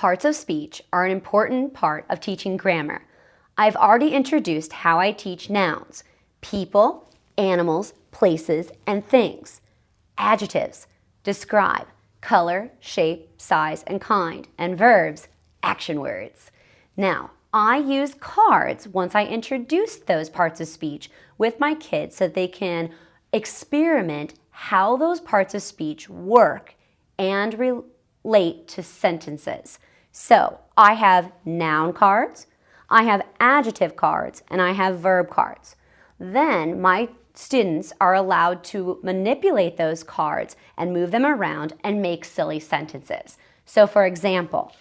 Parts of speech are an important part of teaching grammar. I've already introduced how I teach nouns, people, animals, places, and things. Adjectives, describe, color, shape, size, and kind, and verbs, action words. Now, I use cards once I introduce those parts of speech with my kids so they can experiment how those parts of speech work and relate to sentences. So I have noun cards, I have adjective cards, and I have verb cards. Then my students are allowed to manipulate those cards and move them around and make silly sentences. So for example,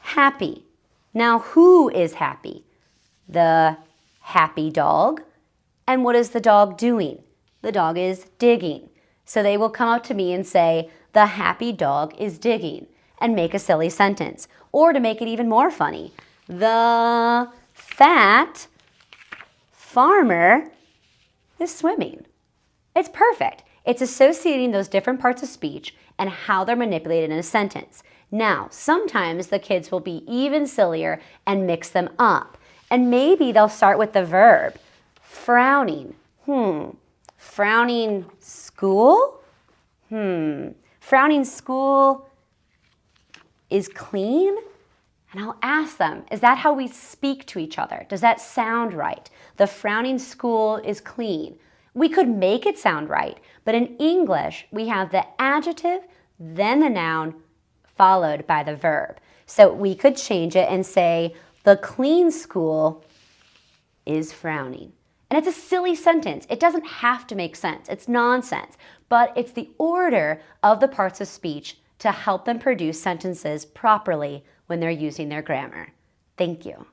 happy. Now who is happy? The happy dog. And what is the dog doing? The dog is digging. So they will come up to me and say, the happy dog is digging and make a silly sentence. Or to make it even more funny, the fat farmer is swimming. It's perfect. It's associating those different parts of speech and how they're manipulated in a sentence. Now, sometimes the kids will be even sillier and mix them up. And maybe they'll start with the verb, frowning. Hmm, frowning school? Hmm, frowning school is clean? And I'll ask them, is that how we speak to each other? Does that sound right? The frowning school is clean. We could make it sound right, but in English, we have the adjective, then the noun, followed by the verb. So we could change it and say, the clean school is frowning. And it's a silly sentence. It doesn't have to make sense. It's nonsense. But it's the order of the parts of speech to help them produce sentences properly when they're using their grammar. Thank you.